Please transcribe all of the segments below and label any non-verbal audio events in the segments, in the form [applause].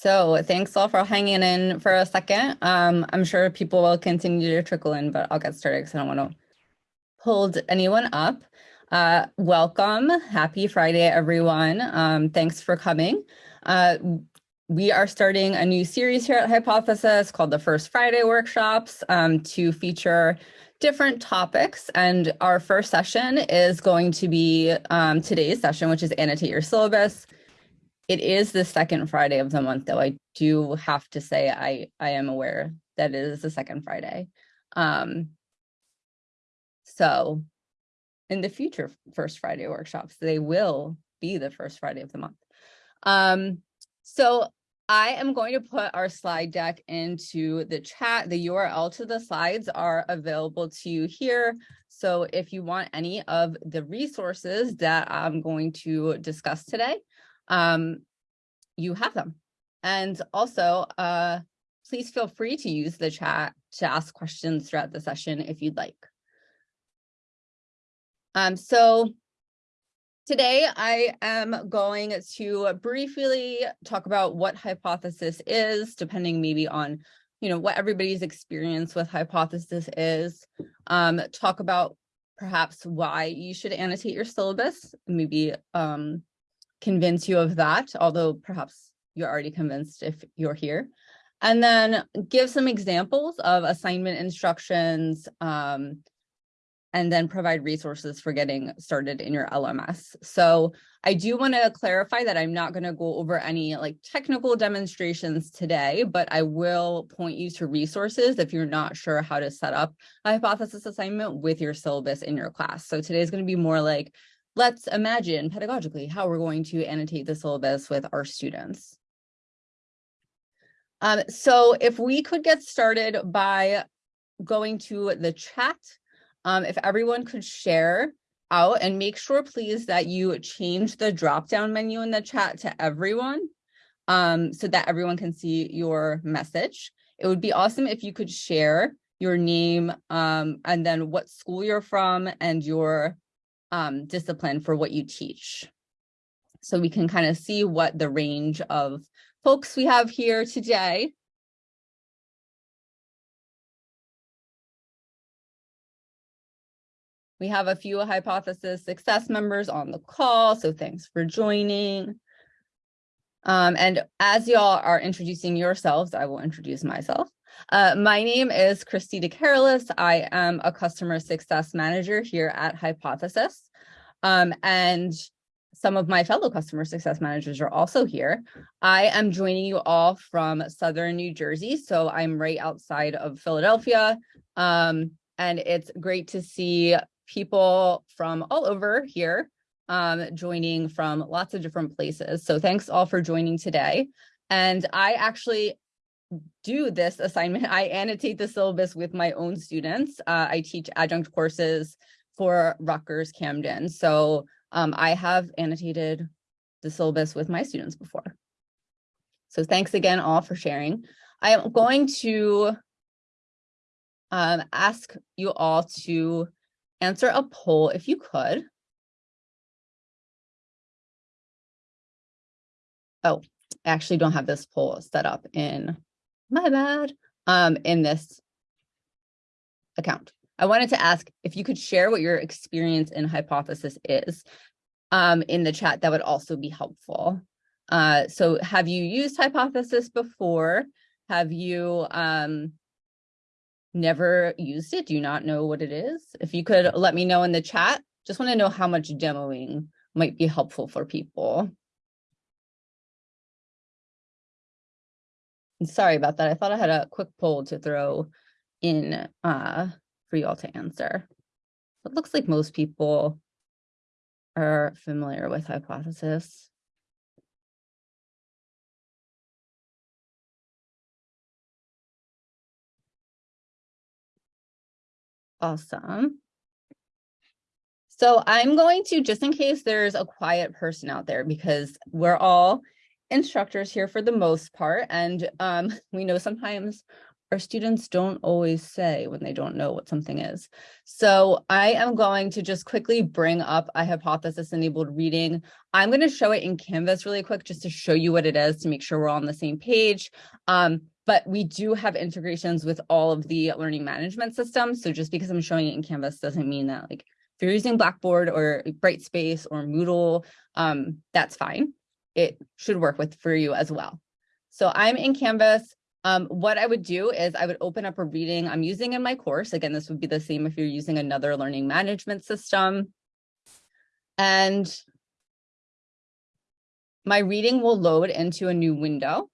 So thanks all for hanging in for a second. Um, I'm sure people will continue to trickle in, but I'll get started because I don't want to hold anyone up. Uh, welcome. Happy Friday, everyone. Um, thanks for coming. Uh, we are starting a new series here at Hypothesis called the First Friday Workshops um, to feature different topics. And our first session is going to be um, today's session, which is annotate your syllabus. It is the second Friday of the month, though. I do have to say I, I am aware that it is the second Friday. Um, so in the future First Friday workshops, they will be the first Friday of the month. Um, so I am going to put our slide deck into the chat. The URL to the slides are available to you here. So if you want any of the resources that I'm going to discuss today, um, you have them. And also, uh, please feel free to use the chat to ask questions throughout the session if you'd like. Um, so today I am going to briefly talk about what hypothesis is, depending maybe on you know what everybody's experience with hypothesis is, um, talk about perhaps why you should annotate your syllabus, maybe um, convince you of that, although perhaps you're already convinced if you're here. And then give some examples of assignment instructions, um, and then provide resources for getting started in your LMS. So I do want to clarify that I'm not going to go over any like technical demonstrations today, but I will point you to resources if you're not sure how to set up a hypothesis assignment with your syllabus in your class. So today is going to be more like let's imagine pedagogically how we're going to annotate the syllabus with our students. Um, so if we could get started by going to the chat, um, if everyone could share out and make sure please that you change the drop down menu in the chat to everyone um, so that everyone can see your message. It would be awesome if you could share your name um, and then what school you're from and your um, discipline for what you teach. So we can kind of see what the range of folks we have here today. We have a few hypothesis success members on the call, so thanks for joining. Um, and as y'all are introducing yourselves, I will introduce myself. Uh, my name is Christy DeCarolis. I am a customer success manager here at Hypothesis. Um, and some of my fellow customer success managers are also here. I am joining you all from Southern New Jersey. So I'm right outside of Philadelphia. Um, and it's great to see people from all over here um, joining from lots of different places. So thanks all for joining today. And I actually do this assignment. I annotate the syllabus with my own students. Uh, I teach adjunct courses for Rutgers Camden. So um, I have annotated the syllabus with my students before. So thanks again all for sharing. I am going to um, ask you all to answer a poll if you could. Oh, I actually don't have this poll set up in my bad um, in this account. I wanted to ask if you could share what your experience in hypothesis is um, in the chat, that would also be helpful. Uh, so have you used hypothesis before? Have you um, never used it? Do you not know what it is? If you could let me know in the chat, just want to know how much demoing might be helpful for people. Sorry about that. I thought I had a quick poll to throw in uh, for you all to answer. It looks like most people are familiar with hypothesis. Awesome. So I'm going to, just in case there's a quiet person out there, because we're all instructors here for the most part, and um, [laughs] we know sometimes our students don't always say when they don't know what something is. So I am going to just quickly bring up a hypothesis enabled reading. I'm going to show it in Canvas really quick just to show you what it is to make sure we're all on the same page. Um, but we do have integrations with all of the learning management systems. So just because I'm showing it in Canvas doesn't mean that like if you're using Blackboard or Brightspace or Moodle, um, that's fine. It should work with for you as well. So I'm in Canvas. Um, what I would do is I would open up a reading I'm using in my course. Again, this would be the same if you're using another learning management system. And my reading will load into a new window.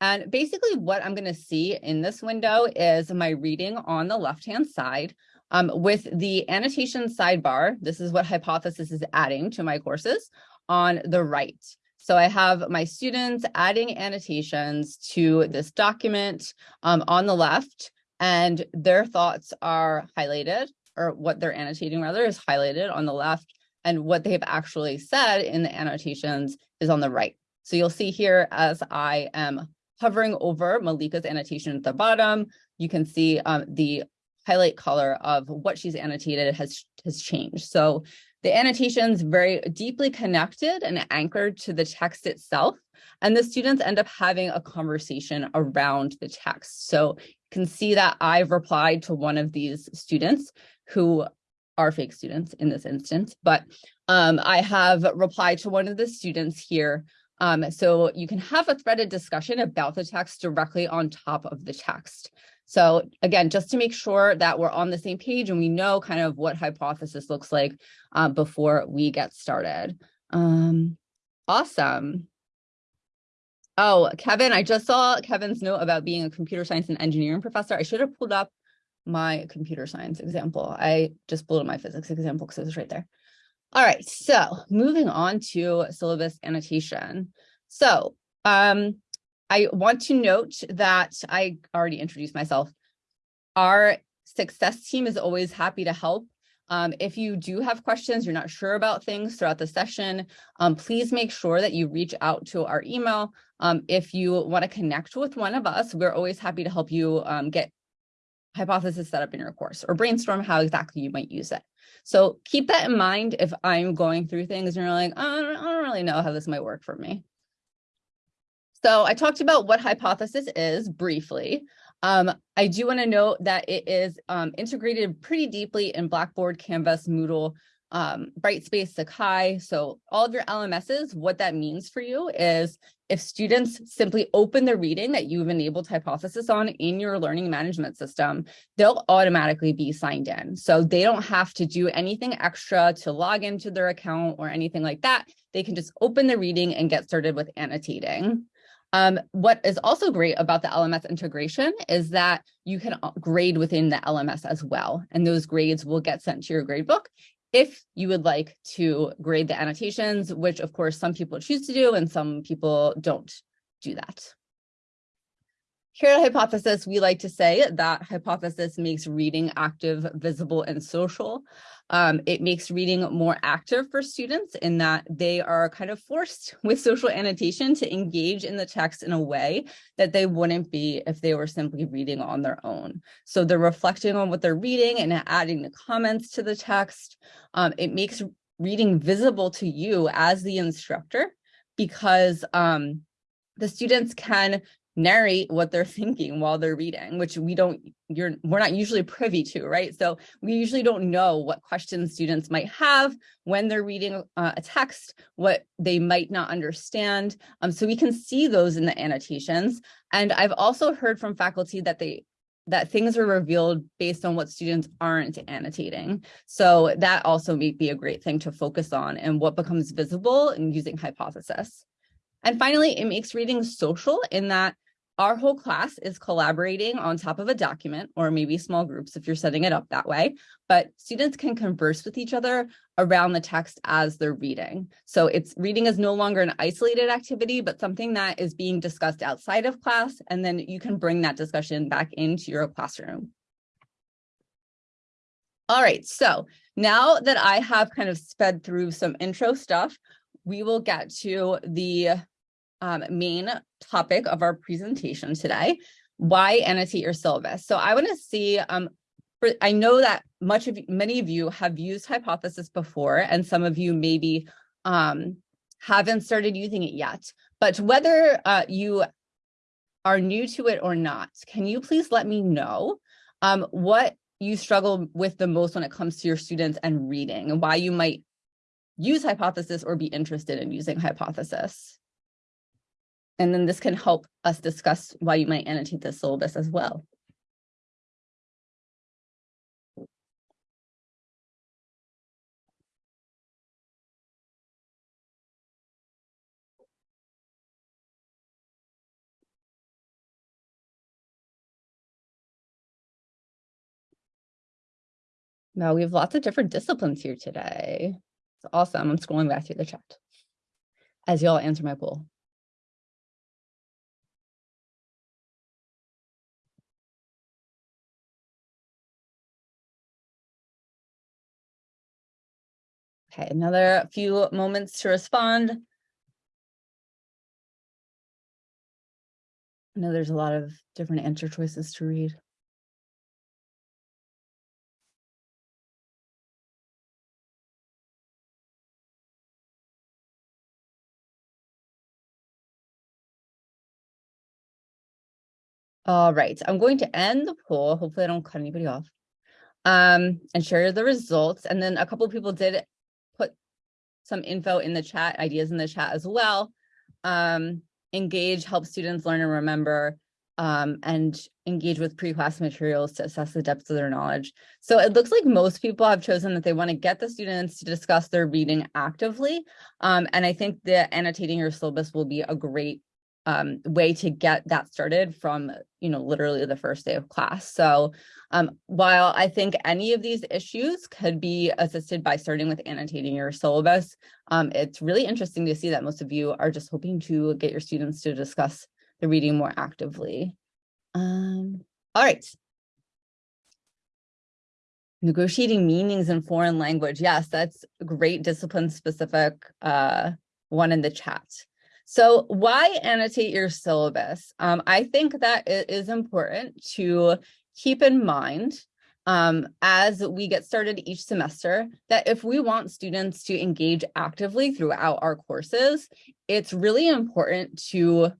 And basically what I'm going to see in this window is my reading on the left-hand side um, with the annotation sidebar. This is what Hypothesis is adding to my courses on the right. So I have my students adding annotations to this document um, on the left, and their thoughts are highlighted, or what they're annotating rather is highlighted on the left, and what they've actually said in the annotations is on the right. So you'll see here as I am hovering over Malika's annotation at the bottom, you can see um, the highlight color of what she's annotated has, has changed. So the annotations very deeply connected and anchored to the text itself. And the students end up having a conversation around the text. So you can see that I've replied to one of these students who are fake students in this instance, but um, I have replied to one of the students here. Um, so you can have a threaded discussion about the text directly on top of the text. So again, just to make sure that we're on the same page and we know kind of what hypothesis looks like uh, before we get started. Um, awesome. Oh, Kevin, I just saw Kevin's note about being a computer science and engineering professor. I should have pulled up my computer science example. I just pulled up my physics example because it was right there. All right, so moving on to syllabus annotation. So um, I want to note that I already introduced myself. Our success team is always happy to help. Um, if you do have questions, you're not sure about things throughout the session, um, please make sure that you reach out to our email. Um, if you want to connect with one of us, we're always happy to help you um, get hypothesis set up in your course or brainstorm how exactly you might use it. So keep that in mind if I'm going through things and you're like, don't, I don't really know how this might work for me. So I talked about what hypothesis is briefly. Um, I do want to note that it is um, integrated pretty deeply in Blackboard, Canvas, Moodle, um, Brightspace, Sakai. So all of your LMSs, what that means for you is if students simply open the reading that you've enabled hypothesis on in your learning management system, they'll automatically be signed in. So they don't have to do anything extra to log into their account or anything like that. They can just open the reading and get started with annotating. Um, what is also great about the LMS integration is that you can uh, grade within the LMS as well, and those grades will get sent to your gradebook if you would like to grade the annotations, which of course some people choose to do and some people don't do that. Here at Hypothesis, we like to say that Hypothesis makes reading active, visible, and social. Um, it makes reading more active for students in that they are kind of forced [laughs] with social annotation to engage in the text in a way that they wouldn't be if they were simply reading on their own. So they're reflecting on what they're reading and adding the comments to the text. Um, it makes reading visible to you as the instructor because um, the students can narrate what they're [laughs] thinking while they're reading, which we don't, you're, we're not usually privy to, right? So we usually don't know what questions students might have when they're reading uh, a text, what they might not understand. Um, so we can see those in the annotations. And I've also heard from faculty that they that things are revealed based on what students aren't annotating. So that also may be a great thing to focus on and what becomes visible in using hypothesis. And finally, it makes reading social in that our whole class is collaborating on top of a document or maybe small groups if you're setting it up that way, but students can converse with each other around the text as they're reading. So it's reading is no longer an isolated activity, but something that is being discussed outside of class, and then you can bring that discussion back into your classroom. All right, so now that I have kind of sped through some intro stuff, we will get to the um, main topic of our presentation today. why annotate your syllabus? So I want to see, um, for, I know that much of many of you have used hypothesis before, and some of you maybe um, haven't started using it yet. But whether uh, you are new to it or not, can you please let me know um, what you struggle with the most when it comes to your students and reading and why you might use hypothesis or be interested in using hypothesis? And then this can help us discuss why you might annotate the syllabus as well. Now we have lots of different disciplines here today. It's awesome. I'm scrolling back through the chat as y'all answer my poll. Okay, another few moments to respond. I know there's a lot of different answer choices to read. All right, I'm going to end the poll. Hopefully I don't cut anybody off. Um, and share the results. And then a couple people did some info in the chat, ideas in the chat as well. Um, engage, help students learn and remember, um, and engage with pre-class materials to assess the depth of their knowledge. So it looks like most people have chosen that they want to get the students to discuss their reading actively. Um, and I think the annotating your syllabus will be a great um, way to get that started from, you know, literally the first day of class. So um, while I think any of these issues could be assisted by starting with annotating your syllabus, um, it's really interesting to see that most of you are just hoping to get your students to discuss the reading more actively. Um, all right. Negotiating meanings in foreign language. Yes, that's great discipline specific uh, one in the chat. So why annotate your syllabus? Um, I think that it is important to keep in mind um, as we get started each semester that if we want students to engage actively throughout our courses, it's really important to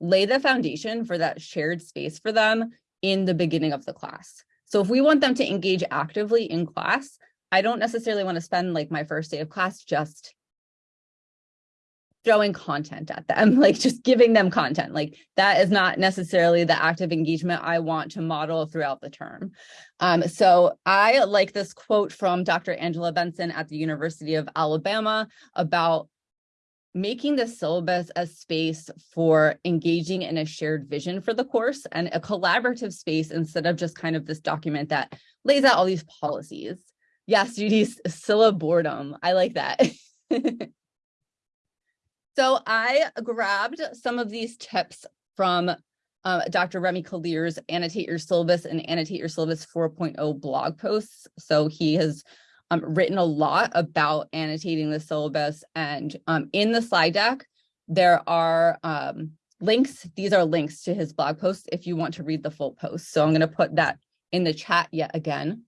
lay the foundation for that shared space for them in the beginning of the class. So if we want them to engage actively in class, I don't necessarily want to spend like my first day of class just throwing content at them, [laughs] like just giving them content. Like that is not necessarily the active engagement I want to model throughout the term. Um, so I like this quote from Dr. Angela Benson at the University of Alabama about making the syllabus a space for engaging in a shared vision for the course and a collaborative space instead of just kind of this document that lays out all these policies. Yes, Judy's syllaboredom. I like that. [laughs] So I grabbed some of these tips from uh, Dr. Remi Kalir's Annotate Your Syllabus and Annotate Your Syllabus 4.0 blog posts. So he has um, written a lot about annotating the syllabus and um, in the slide deck, there are um, links. These are links to his blog posts if you want to read the full post. So I'm going to put that in the chat yet again.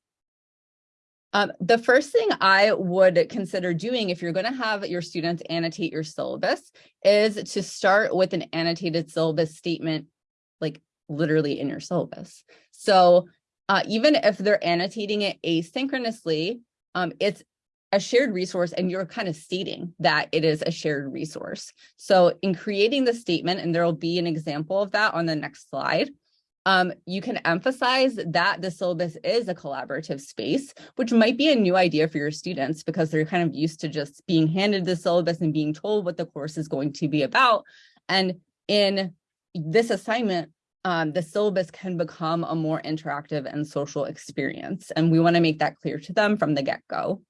Um, the first thing I would consider doing if you're going to have your students annotate your syllabus is to start with an annotated syllabus statement, like literally in your syllabus. So uh, even if they're annotating it asynchronously, um, it's a shared resource and you're kind of stating that it is a shared resource. So in creating the statement, and there will be an example of that on the next slide, um, you can emphasize that the syllabus is a collaborative space, which might be a new idea for your students because they're kind of used to just being handed the syllabus and being told what the course is going to be about. And in this assignment, um, the syllabus can become a more interactive and social experience. And we wanna make that clear to them from the get-go.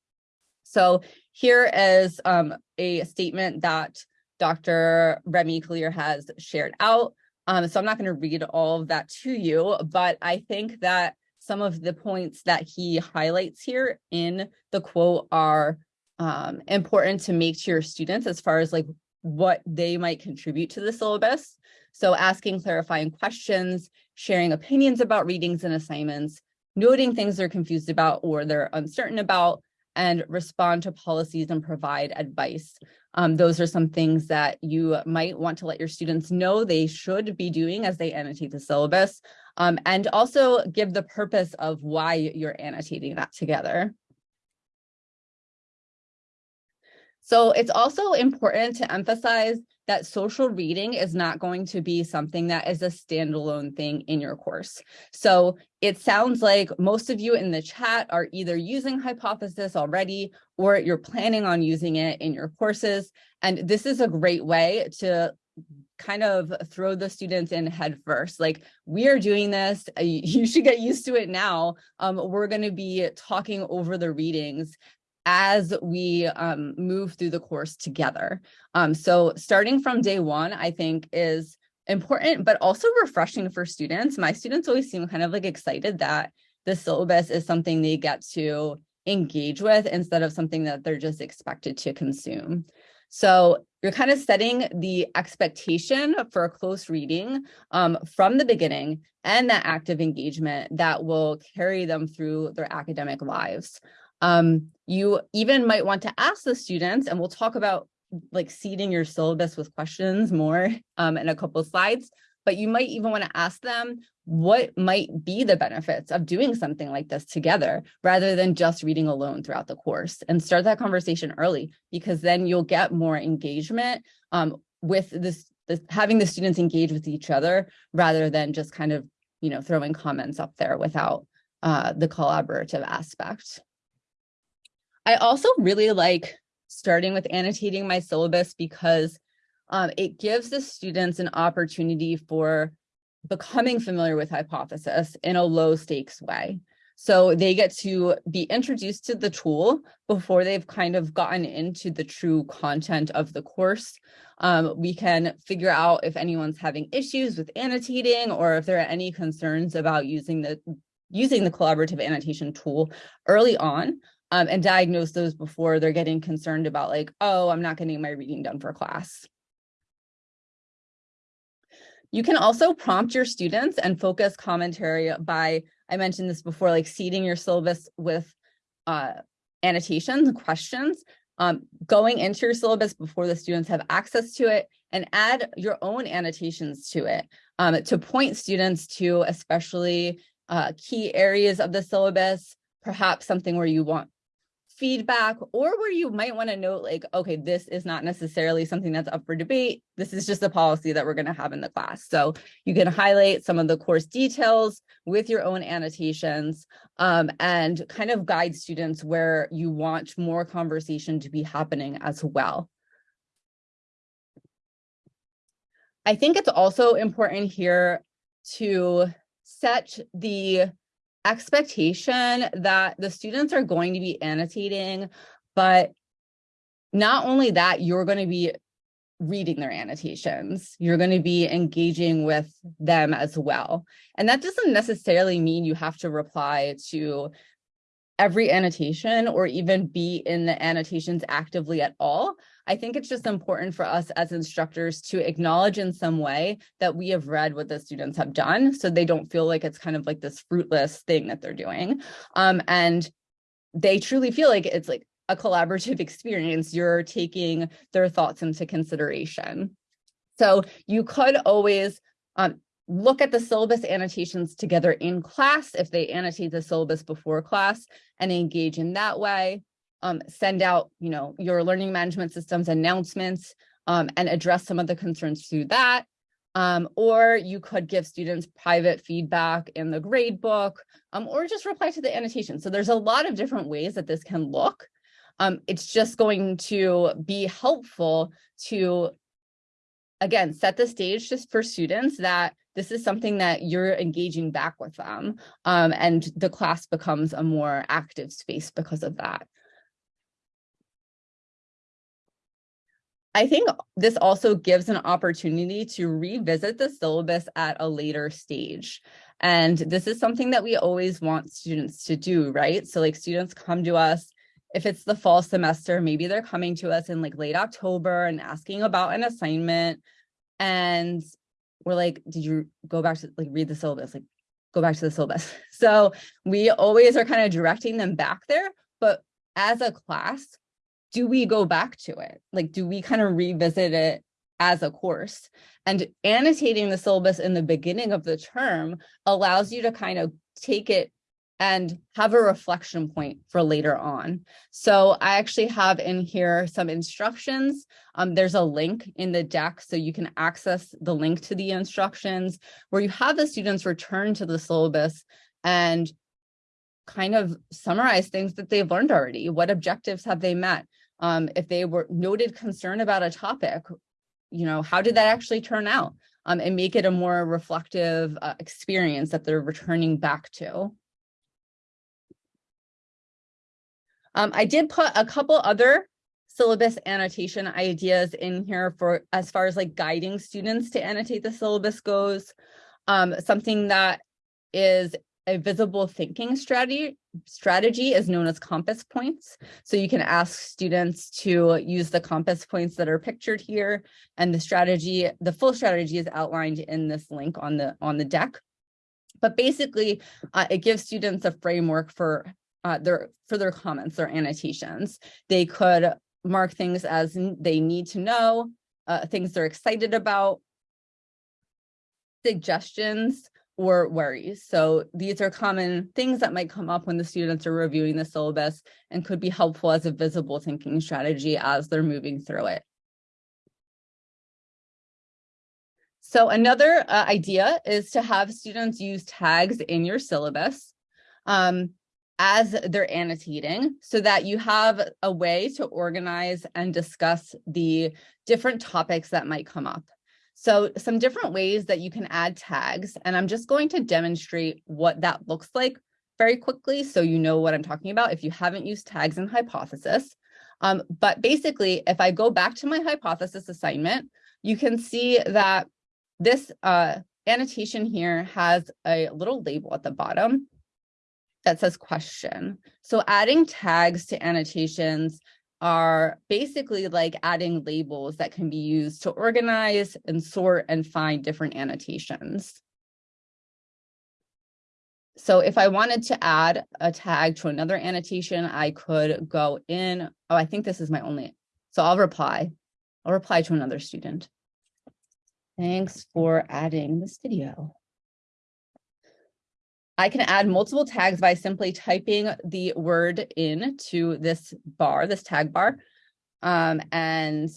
So here is um, a statement that Dr. Remi Kalir has shared out. Um, so I'm not going to read all of that to you, but I think that some of the points that he highlights here in the quote are um, important to make to your students as far as like what they might contribute to the syllabus. So asking clarifying questions, sharing opinions about readings and assignments, noting things they're confused about or they're uncertain about, and respond to policies and provide advice. Um, those are some things that you might want to let your students know they should be doing as they annotate the syllabus, um, and also give the purpose of why you're annotating that together. So it's also important to emphasize that social reading is not going to be something that is a standalone thing in your course. So it sounds like most of you in the chat are either using Hypothesis already or you're planning on using it in your courses. And this is a great way to kind of throw the students in head first like we are doing this [laughs] you should get used to it now um, we're going to be talking over the readings as we um, move through the course together. Um, so starting from day one, I think is important, but also refreshing for students. My students always seem kind of like excited that the syllabus is something they get to engage with instead of something that they're just expected to consume. So you're kind of setting the expectation for a close reading um, from the beginning and that active engagement that will carry them through their academic lives. Um, you even might want to ask the students, and we'll talk about like seeding your syllabus with questions more um, in a couple of slides, but you might even want to ask them what might be the benefits of doing something like this together rather than just reading alone throughout the course and start that conversation early because then you'll get more engagement um, with this, this having the students engage with each other rather than just kind of you know throwing comments up there without uh, the collaborative aspect. I also really like starting with annotating my syllabus because um, it gives the students an opportunity for becoming familiar with hypothesis in a low stakes way. So they get to be introduced to the tool before they've kind of gotten into the true content of the course. Um, we can figure out if anyone's having issues with annotating or if there are any concerns about using the using the collaborative annotation tool early on um, and diagnose those before they're getting concerned about like, oh, I'm not getting my reading done for class. You can also prompt your students and focus commentary by, I mentioned this before, like seeding your syllabus with uh, annotations, questions, um, going into your syllabus before the students have access to it and add your own annotations to it um, to point students to especially uh, key areas of the syllabus, perhaps something where you want feedback or where you might want to note like, okay, this is not necessarily something that's up for debate. This is just a policy that we're going to have in the class. So you can highlight some of the course details with your own annotations um, and kind of guide students where you want more conversation to be happening as well. I think it's also important here to set the expectation that the students are going to be annotating, but not only that, you're going to be reading their annotations. You're going to be engaging with them as well. And that doesn't necessarily mean you have to reply to every annotation or even be in the annotations actively at all. I think it's just important for us as instructors to acknowledge in some way that we have read what the students have done so they don't feel like it's kind of like this fruitless thing that they're doing. Um, and they truly feel like it's like a collaborative [laughs] experience. You're taking their thoughts into consideration. So you could always um, look at the syllabus annotations together in class if they annotate the syllabus before class and engage in that way. Um, send out, you know, your learning management systems announcements um, and address some of the concerns through that. Um, or you could give students private feedback in the grade book um, or just reply to the annotation. So there's a lot of different ways that this can look. Um, it's just going to be helpful to, again, set the stage just for students that this is something that you're engaging back with them um, and the class becomes a more active space because of that. I think this also gives an opportunity to revisit the syllabus at a later stage. And this is something that we always want students to do, right? So like students come to us, if it's the fall semester, maybe they're coming to us in like late October and asking about an assignment. And we're like, did you go back to like read the syllabus? Like, go back to the syllabus. [laughs] So we always are kind of directing them back there. But as a class, do we go back to it? Like, do we kind of revisit it as a course? And annotating the syllabus in the beginning of the term allows you to kind of take it and have a reflection point for later on. So I actually have in here some instructions. Um, there's a link in the deck so you can access the link to the instructions where you have the students return to the syllabus and kind of summarize things that they've learned already. What objectives have they met? Um, if they were noted concern about a topic, you know, how did that actually turn out? Um, and make it a more reflective uh, experience that they're returning back to. Um, I did put a couple other syllabus annotation ideas in here for as far as like guiding students to annotate the syllabus goes. Um, something that is a visible thinking strategy strategy is known as compass points. So you can ask students to use the compass points that are pictured here and the strategy, the full strategy is outlined in this link on the on the deck. But basically, uh, it gives students a framework for uh, their for their comments, their annotations. They could mark things as they need to know, uh, things they're excited about, suggestions, or worries. So these are common things that might come up when the students are reviewing the syllabus and could be helpful as a visible thinking strategy as they're moving through it. So another uh, idea is to have students use tags in your syllabus. Um, as they're annotating so that you have a way to organize and discuss the different topics that might come up. So some different ways that you can add tags, and I'm just going to demonstrate what that looks like very quickly so you know what I'm talking about if you haven't used tags in hypothesis. Um, but basically, if I go back to my hypothesis assignment, you can see that this uh, annotation here has a little label at the bottom that says question. So adding tags to annotations are basically like adding labels that can be used to organize and sort and find different annotations. So if I wanted to add a tag to another annotation, I could go in. Oh, I think this is my only. So I'll reply. I'll reply to another student. Thanks for adding this video. I can add multiple tags by simply typing the word in to this bar, this tag bar, um, and,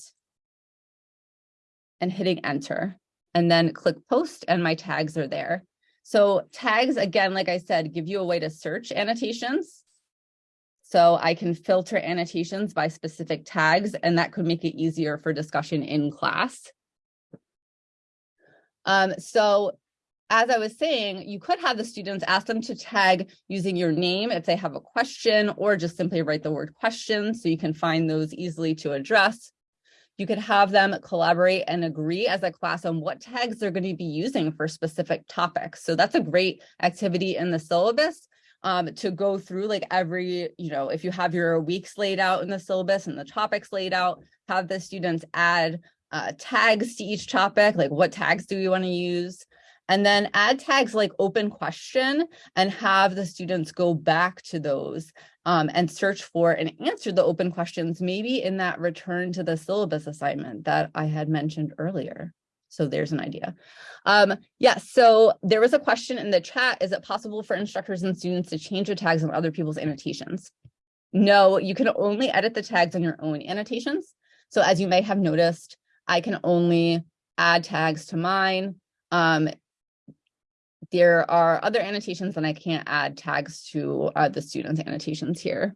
and hitting enter, and then click post and my tags are there. So tags, again, like I said, give you a way to search annotations. So I can filter annotations by specific tags, and that could make it easier for discussion in class. Um, so as I was saying, you could have the students ask them to tag using your name if they have a question, or just simply write the word question so you can find those easily to address. You could have them collaborate and agree as a class on what tags they're going to be using for specific topics. So that's a great activity in the syllabus um, to go through like every, you know, if you have your weeks laid out in the syllabus and the topics laid out, have the students add uh, tags to each topic, like what tags do we want to use? And then add tags like open question and have the students go back to those um, and search for and answer the open questions, maybe in that return to the syllabus assignment that I had mentioned earlier. So there's an idea. Um, yes, yeah, so there was a question in the chat. Is it possible for instructors and students to change the tags on other people's annotations? No, you can only edit the tags on your own annotations. So as you may have noticed, I can only add tags to mine. Um, there are other annotations and I can't add tags to uh, the students annotations here.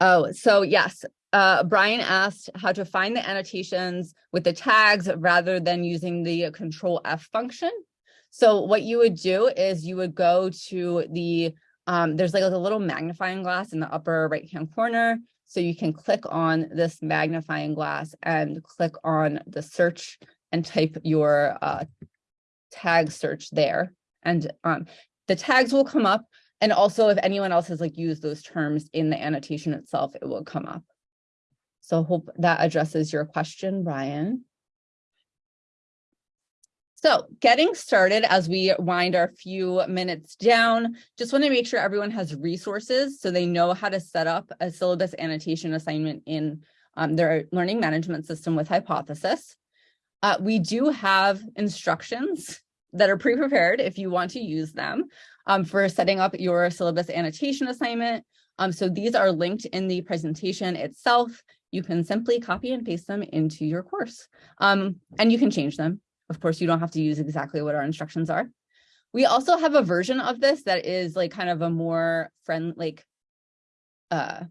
Oh, so yes, uh, Brian asked how to find the annotations with the tags rather than using the control F function. So what you would do is you would go to the, um, there's like a little magnifying glass in the upper right hand corner. So you can click on this magnifying glass and click on the search and type your uh, tag search there. And um, the tags will come up. And also if anyone else has like used those terms in the annotation itself, it will come up. So hope that addresses your question, Brian. So getting started as we wind our few minutes down, just want to make sure everyone has resources so they know how to set up a syllabus annotation assignment in um, their learning management system with Hypothesis. Uh, we do have instructions that are pre-prepared if you want to use them um, for setting up your syllabus annotation assignment. Um, so these are linked in the presentation itself. You can simply copy and paste them into your course um, and you can change them of course, you don't have to use exactly what our instructions are. We also have a version of this that is like kind of a more friend like uh,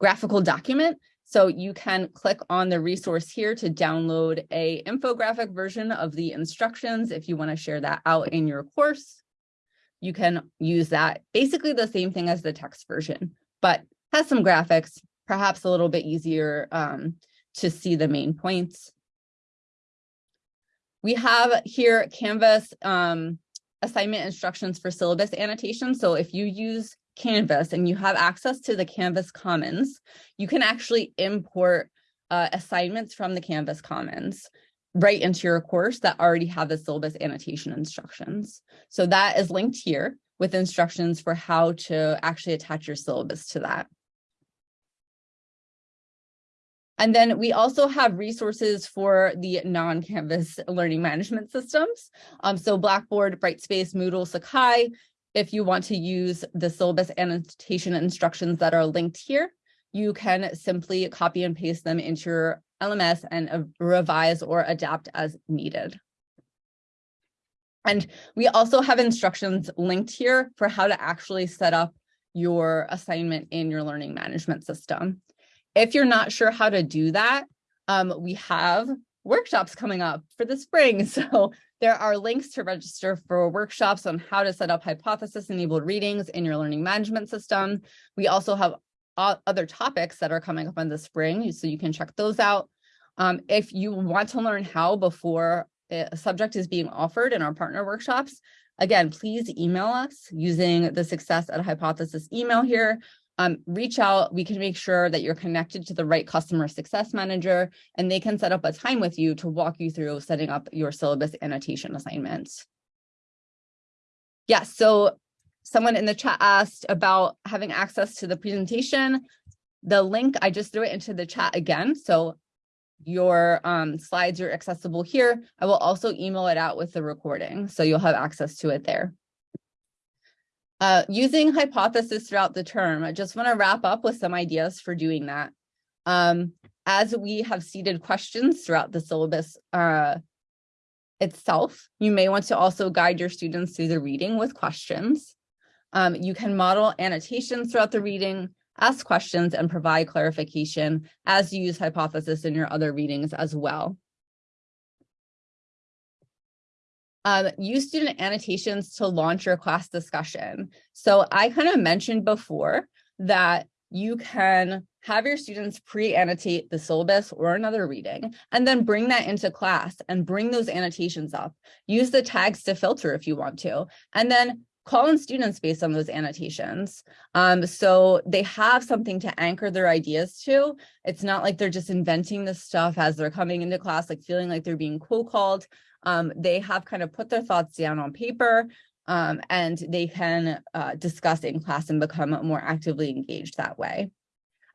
graphical document. So you can click on the resource here to download a infographic version of the instructions if you want to share that out in your course. You can use that basically the same thing as the text version, but has some graphics, perhaps a little bit easier um, to see the main points. We have here Canvas um, assignment instructions for syllabus annotation. So if you use Canvas and you have access to the Canvas Commons, you can actually import uh, assignments from the Canvas Commons right into your course that already have the syllabus annotation instructions. So that is linked here with instructions for how to actually attach your syllabus to that. And then we also have resources for the non-Canvas learning management systems. Um, so Blackboard, Brightspace, Moodle, Sakai, if you want to use the syllabus annotation instructions that are linked here, you can simply copy and paste them into your LMS and revise or adapt as needed. And we also have instructions linked here for how to actually set up your assignment in your learning management system. If you're not sure how to do that, um, we have workshops coming up for the spring. [laughs] So there are links to register for workshops on how to set up hypothesis enabled readings in your learning management system. We also have other topics that are coming up in the spring, so you can check those out. Um, if you want to learn how before a subject is being offered in our partner workshops, again, please email us using the success at hypothesis email here um, reach out. We can make sure that you're connected to the right customer success manager, and they can set up a time with you to walk you through setting up your syllabus annotation assignments. Yes, so someone in the chat asked about having access to the presentation. The link, I just threw it into the chat again. So your um, slides are accessible here. I will also email it out with the recording, so you'll have access to it there. Uh, using hypothesis throughout the term, I just want to wrap up with some ideas for doing that. Um, as we have seeded questions throughout the syllabus uh, itself, you may want to also guide your students through the reading with questions. Um, you can model annotations throughout the reading, ask questions, and provide clarification as you use hypothesis in your other readings as well. Um, use student annotations to launch your class discussion. So I kind of mentioned before that you can have your students pre-annotate the syllabus or another reading, and then bring that into class and bring those annotations up. Use the tags to filter if you want to, and then call in students based on those annotations. Um, so they have something to anchor their ideas to. It's not like they're just inventing this stuff as they're coming into class, like feeling like they're being co-called um, they have kind of put their thoughts down on paper um, and they can uh, discuss in class and become more actively engaged that way.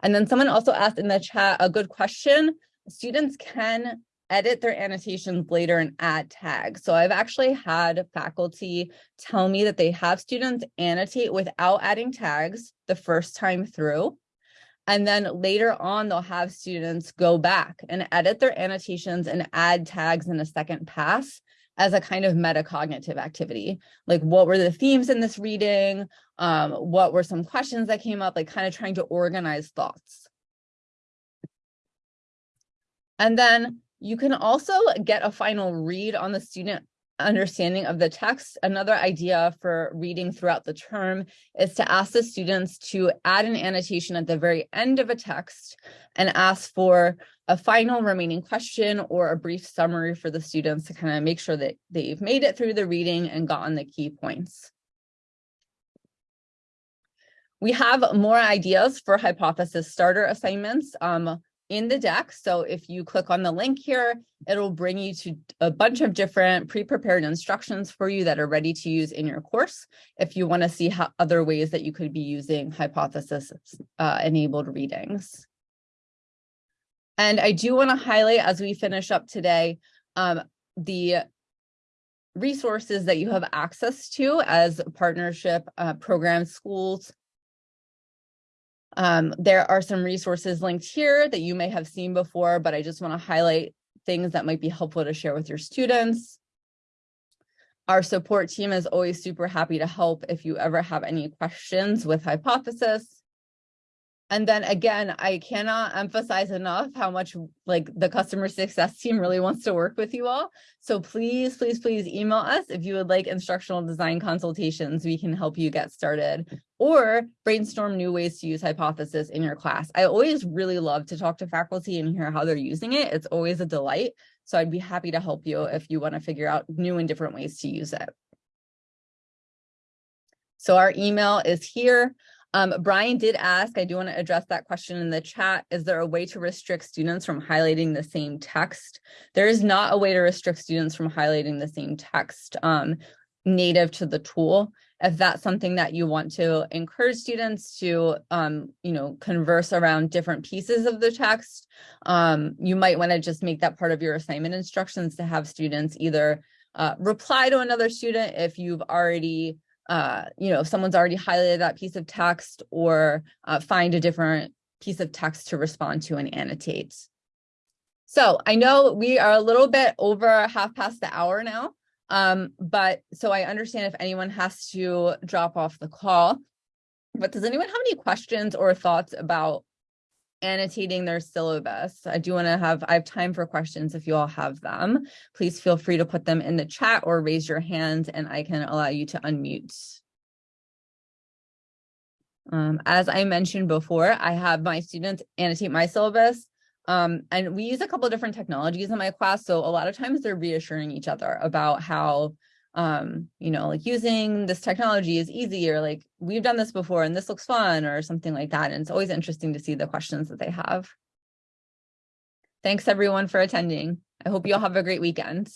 And then someone also asked in the chat a good question. Students can edit their annotations later and add tags. So I've actually had faculty tell me that they have students annotate without adding tags the first time through. And then later on, they'll have students go back and edit their annotations and add tags in a second pass as a kind of metacognitive activity. Like what were the themes in this reading? Um, what were some questions that came up? Like kind of trying to organize thoughts. And then you can also get a final read on the student understanding of the text. Another idea for reading throughout the term is to ask the students to add an annotation at the very end of a text and ask for a final remaining question or a brief summary for the students to kind of make sure that they've made it through the reading and gotten the key points. We have more ideas for hypothesis starter assignments. Um, in the deck. So if you click on the link here, it'll bring you to a bunch of different pre-prepared instructions for you that are ready to use in your course. If you want to see how other ways that you could be using hypothesis uh, enabled readings. And I do want to highlight as we finish up today, um, the resources that you have access to as partnership uh, program schools um, there are some resources linked here that you may have seen before, but I just want to highlight things that might be helpful to share with your students. Our support team is always super happy to help if you ever have any questions with Hypothesis. And then again, I cannot emphasize enough how much like the customer success team really wants to work with you all. So please, please, please email us if you would like instructional design consultations. We can help you get started or brainstorm new ways to use hypothesis in your class. I always really love to talk to faculty and hear how they're using it. It's always a delight. So I'd be happy to help you if you want to figure out new and different ways to use it. So our email is here. Um, Brian did ask, I do want to address that question in the chat. Is there a way to restrict students from highlighting the same text? There is not a way to restrict students from highlighting the same text um, native to the tool. If that's something that you want to encourage students to, um, you know, converse around different pieces of the text, um, you might want to just make that part of your assignment instructions to have students either uh, reply to another student if you've already uh, you know, if someone's already highlighted that piece of text or uh, find a different piece of text to respond to and annotate. So I know we are a little bit over half past the hour now, um, but so I understand if anyone has to drop off the call, but does anyone have any questions or thoughts about annotating their syllabus. I do want to have, I have time for questions if you all have them. Please feel free to put them in the chat or raise your hand and I can allow you to unmute. Um, as I mentioned before, I have my students annotate my syllabus um, and we use a couple different technologies in my class. So a lot of times they're reassuring each other about how um, you know, like using this technology is easy or like we've done this before and this looks fun or something like that. And it's always interesting to see the questions that they have. Thanks everyone for attending. I hope you all have a great weekend.